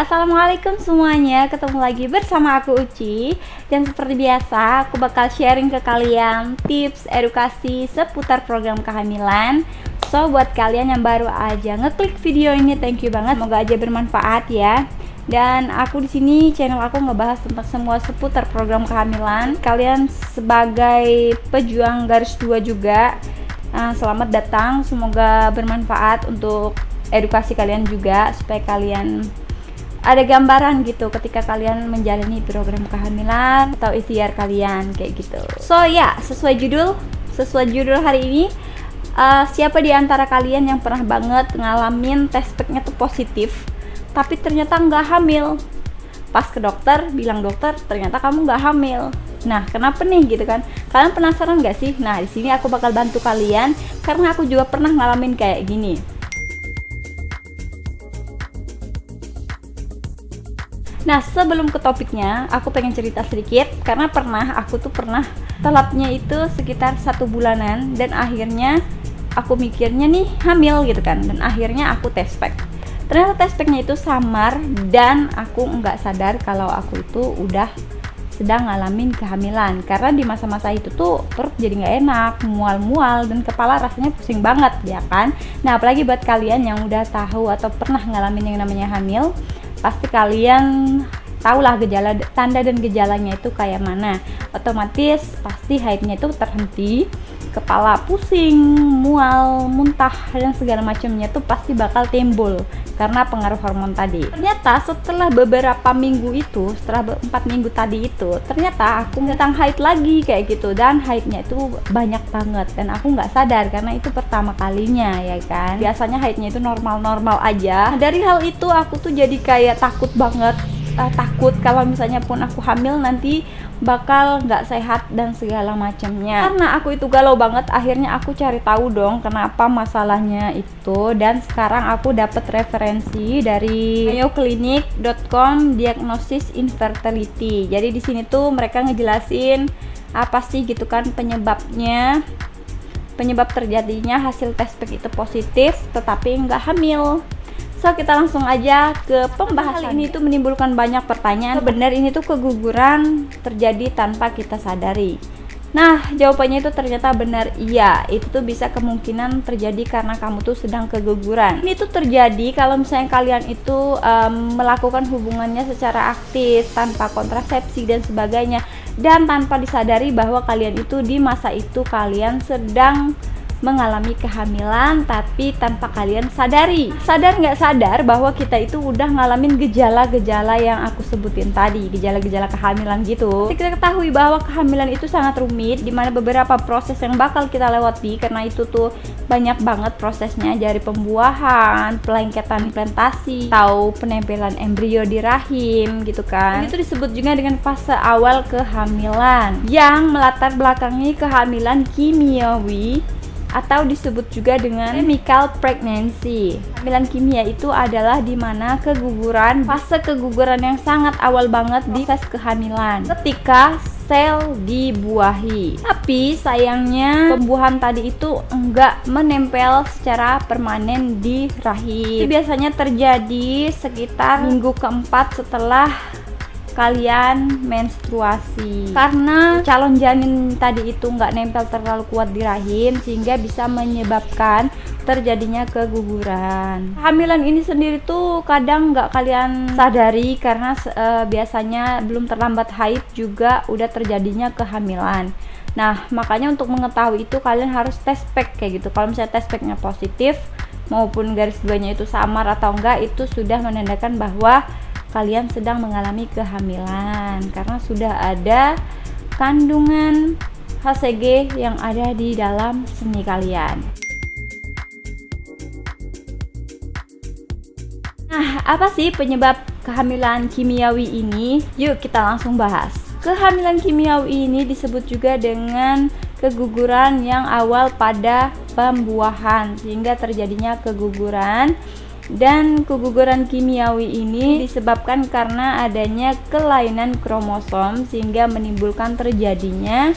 Assalamualaikum semuanya. Ketemu lagi bersama aku Uci. Dan seperti biasa, aku bakal sharing ke kalian Tips, edukasi seputar program kehamilan. So, buat kalian yang baru aja ngeklik video ini Thank you banget, semoga aja bermanfaat ya. Dan aku di sini channel aku ngebahas tentang semua seputar program kehamilan. Kalian sebagai pejuang garis dua juga, uh, selamat datang. Semoga bermanfaat untuk edukasi kalian juga supaya kalian ada gambaran gitu ketika kalian menjalani program kehamilan atau ikhtiar kalian kayak gitu. So ya, sesuai judul, sesuai judul hari ini uh, siapa di antara kalian yang pernah banget ngalamin tes packnya tuh positif tapi ternyata nggak hamil? Pas ke dokter bilang dokter ternyata kamu nggak hamil. Nah kenapa nih gitu kan? Kalian penasaran nggak sih? Nah di sini aku bakal bantu kalian karena aku juga pernah ngalamin kayak gini Nah sebelum ke topiknya, aku pengen cerita sedikit karena pernah aku tuh pernah telatnya itu sekitar satu bulanan dan akhirnya aku mikirnya nih hamil gitu kan dan akhirnya aku tes pack. Ternyata tes packnya itu samar dan aku nggak sadar kalau aku itu udah sedang ngalamin kehamilan karena di masa-masa itu tuh perut jadi nggak enak mual-mual dan kepala rasanya pusing banget ya kan? Nah apalagi buat kalian yang udah tahu atau pernah ngalamin yang namanya hamil pasti kalian tahulah gejala tanda dan gejalanya itu kayak mana. Otomatis pasti haidnya itu terhenti kepala pusing, mual, muntah dan segala macamnya tuh pasti bakal timbul karena pengaruh hormon tadi. Ternyata setelah beberapa minggu itu, setelah empat minggu tadi itu, ternyata aku datang haid lagi kayak gitu dan haidnya itu banyak banget dan aku nggak sadar karena itu pertama kalinya ya kan. Biasanya haidnya itu normal-normal aja. Nah, dari hal itu aku tuh jadi kayak takut banget uh, takut kalau misalnya pun aku hamil nanti bakal nggak sehat dan segala macamnya. Karena aku itu galau banget akhirnya aku cari tahu dong kenapa masalahnya itu. Dan sekarang aku dapat referensi dari mayoclinic.com diagnosis infertility. Jadi di sini tuh mereka ngejelasin apa sih gitu kan penyebabnya penyebab terjadinya hasil tes itu positif tetapi nggak hamil So kita langsung aja ke pembahasan. Ini tuh menimbulkan banyak pertanyaan. Benar ini tuh keguguran terjadi tanpa kita sadari. Nah, jawabannya itu ternyata benar iya. Itu tuh bisa kemungkinan terjadi karena kamu tuh sedang keguguran. Ini tuh terjadi kalau misalnya kalian itu um, melakukan hubungannya secara aktif tanpa kontrasepsi dan sebagainya dan tanpa disadari bahwa kalian itu di masa itu kalian sedang mengalami kehamilan tapi tanpa kalian sadari. Sadar nggak sadar bahwa kita itu udah ngalamin gejala-gejala yang aku sebutin tadi gejala-gejala kehamilan gitu. Kita ketahui bahwa kehamilan itu sangat rumit di mana beberapa proses yang bakal kita lewati karena itu tuh banyak banget prosesnya dari pembuahan pelengketan implantasi atau penempelan embrio di rahim gitu kan. Itu disebut juga dengan fase awal kehamilan yang melatar belakangi kehamilan kimiawi atau disebut juga dengan chemical pregnancy. Kehamilan kimia itu adalah di mana keguguran, fase keguguran yang sangat awal banget di fase kehamilan. Ketika sel dibuahi. Tapi sayangnya pembuahan tadi itu enggak menempel secara permanen di rahim. Itu biasanya terjadi sekitar minggu keempat setelah kalian menstruasi. Karena calon janin tadi itu nggak nempel terlalu kuat di rahim sehingga bisa menyebabkan terjadinya keguguran. Hamilan ini sendiri tuh kadang nggak kalian sadari karena e, biasanya belum terlambat haid juga udah terjadinya kehamilan. Nah makanya untuk mengetahui itu kalian harus tes pack kayak gitu. Kalau misalnya tes packnya positif maupun garis duanya itu samar atau enggak itu sudah menandakan bahwa kalian sedang mengalami kehamilan karena sudah ada kandungan HCG yang ada di dalam seni kalian. Nah, apa sih penyebab kehamilan kimiawi ini? Yuk kita langsung bahas. Kehamilan kimiawi ini disebut juga dengan keguguran yang awal pada pembuahan sehingga terjadinya keguguran dan keguguran kimiawi ini disebabkan karena adanya kelainan kromosom sehingga menimbulkan terjadinya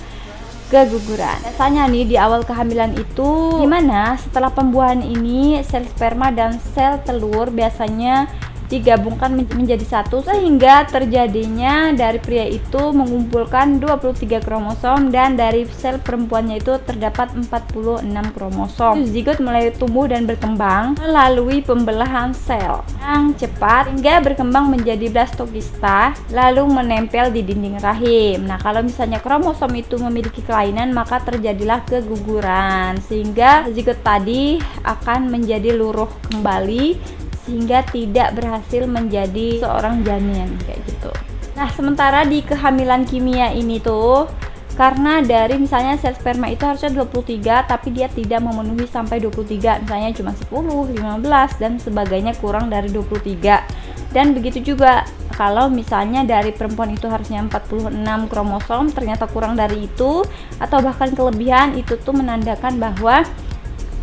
keguguran. Biasanya nih di awal kehamilan itu gimana setelah pembuahan ini sel sperma dan sel telur biasanya digabungkan menjadi satu sehingga terjadinya dari pria itu mengumpulkan 23 kromosom dan dari sel perempuannya itu terdapat 46 kromosom. Zigot mulai tumbuh dan berkembang melalui pembelahan sel yang cepat hingga berkembang menjadi blastokista lalu menempel di dinding rahim. Nah, kalau misalnya kromosom itu memiliki kelainan maka terjadilah keguguran sehingga zigot tadi akan menjadi luruh kembali sehingga tidak berhasil menjadi seorang janin kayak gitu. Nah, sementara di kehamilan kimia ini tuh karena dari misalnya sel sperma itu harusnya 23 tapi dia tidak memenuhi sampai 23 misalnya cuma 10, 15 dan sebagainya kurang dari 23 dan begitu juga kalau misalnya dari perempuan itu harusnya 46 kromosom ternyata kurang dari itu atau bahkan kelebihan itu tuh menandakan bahwa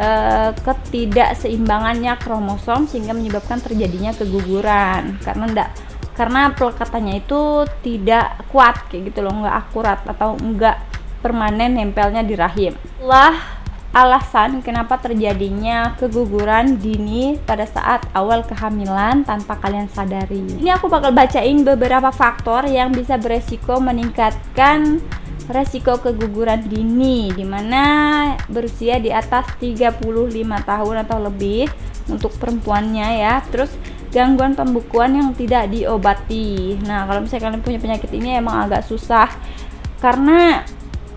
uh, ketidakseimbangannya kromosom sehingga menyebabkan terjadinya keguguran karena enggak karena pelekatannya itu tidak kuat kayak gitu loh nggak akurat atau enggak permanen nempelnya di rahim lah alasan kenapa terjadinya keguguran dini pada saat awal kehamilan tanpa kalian sadari. Ini aku bakal bacain beberapa faktor yang bisa beresiko meningkatkan resiko keguguran dini di mana berusia di atas 35 tahun atau lebih untuk perempuannya ya. Terus gangguan pembukuan yang tidak diobati. Nah kalau misalnya kalian punya penyakit ini emang agak susah. Karena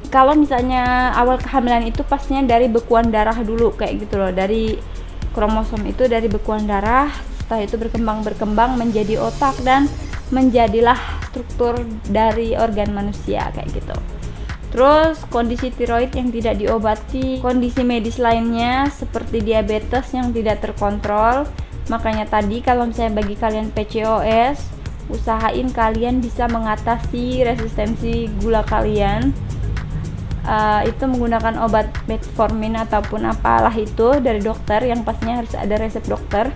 kalau misalnya awal kehamilan itu pastinya dari bekuan darah dulu kayak gitu loh. Dari kromosom itu dari bekuan darah setelah itu berkembang berkembang menjadi otak dan menjadilah struktur dari organ manusia kayak gitu Terus kondisi tiroid yang tidak diobati, kondisi medis lainnya seperti diabetes yang tidak terkontrol. Makanya tadi kalau misalnya bagi kalian PCOS, usahain kalian bisa mengatasi resistensi gula kalian. Uh, itu menggunakan obat metformin ataupun apalah itu dari dokter yang pastinya harus ada resep dokter.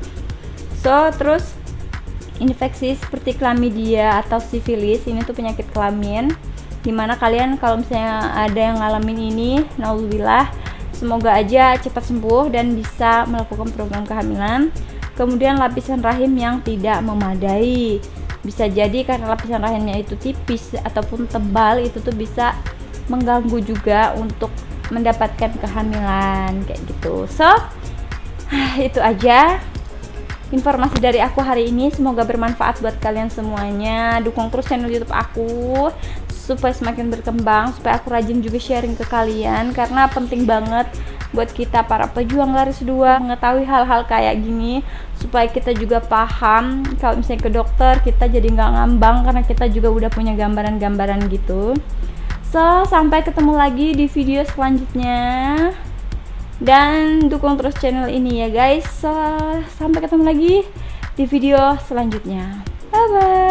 So, terus infeksi seperti chlamydia atau sifilis ini tuh penyakit kelamin di mana kalian kalau misalnya ada yang ngalamin ini nauzubillah semoga aja cepat sembuh dan bisa melakukan program kehamilan. Kemudian lapisan rahim yang tidak memadai. Bisa jadi karena lapisan rahimnya itu tipis ataupun tebal itu tuh bisa mengganggu juga untuk mendapatkan kehamilan kayak gitu. So itu aja informasi dari aku hari ini. Semoga bermanfaat buat kalian semuanya. Dukung terus channel youtube aku supaya semakin berkembang supaya aku rajin juga sharing ke kalian karena penting banget buat kita para pejuang garis dua mengetahui hal-hal kayak gini supaya kita juga paham. Kalau misalnya ke dokter kita jadi nggak ngambang karena kita juga udah punya gambaran-gambaran gitu. So sampai ketemu lagi di video selanjutnya. Dan dukung terus channel ini ya guys. So, sampai ketemu lagi di video selanjutnya. Bye bye